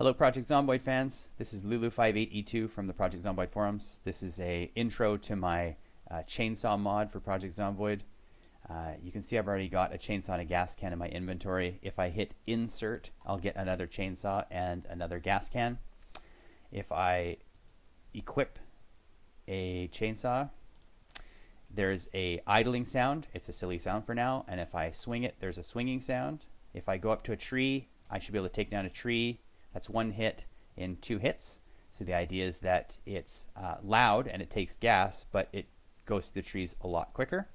Hello Project Zomboid fans, this is Lulu58E2 from the Project Zomboid forums. This is a intro to my uh, chainsaw mod for Project Zomboid. Uh, you can see I've already got a chainsaw and a gas can in my inventory. If I hit insert, I'll get another chainsaw and another gas can. If I equip a chainsaw, there's a idling sound. It's a silly sound for now. And if I swing it, there's a swinging sound. If I go up to a tree, I should be able to take down a tree that's one hit in two hits. So the idea is that it's uh, loud and it takes gas, but it goes through the trees a lot quicker.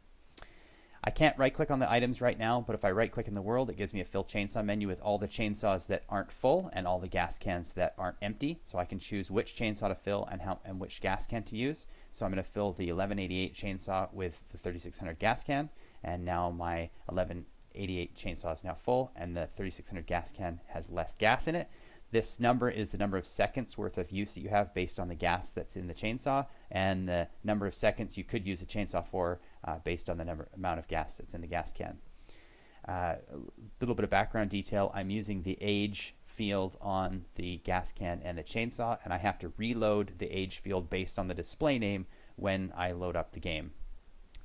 I can't right click on the items right now, but if I right click in the world, it gives me a fill chainsaw menu with all the chainsaws that aren't full and all the gas cans that aren't empty. So I can choose which chainsaw to fill and how and which gas can to use. So I'm going to fill the 1188 chainsaw with the 3600 gas can, and now my 1188 chainsaw is now full, and the 3600 gas can has less gas in it. This number is the number of seconds worth of use that you have based on the gas that's in the chainsaw and the number of seconds you could use a chainsaw for uh, based on the number amount of gas that's in the gas can. A uh, little bit of background detail, I'm using the age field on the gas can and the chainsaw and I have to reload the age field based on the display name when I load up the game.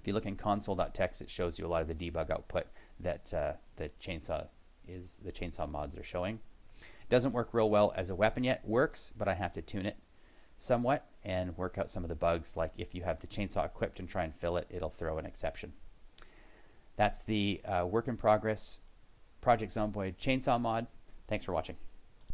If you look in console.txt it shows you a lot of the debug output that uh, the chainsaw is the chainsaw mods are showing. Doesn't work real well as a weapon yet. Works, but I have to tune it somewhat and work out some of the bugs like if you have the chainsaw equipped and try and fill it, it'll throw an exception. That's the uh, work in progress Project Zomboid chainsaw mod. Thanks for watching.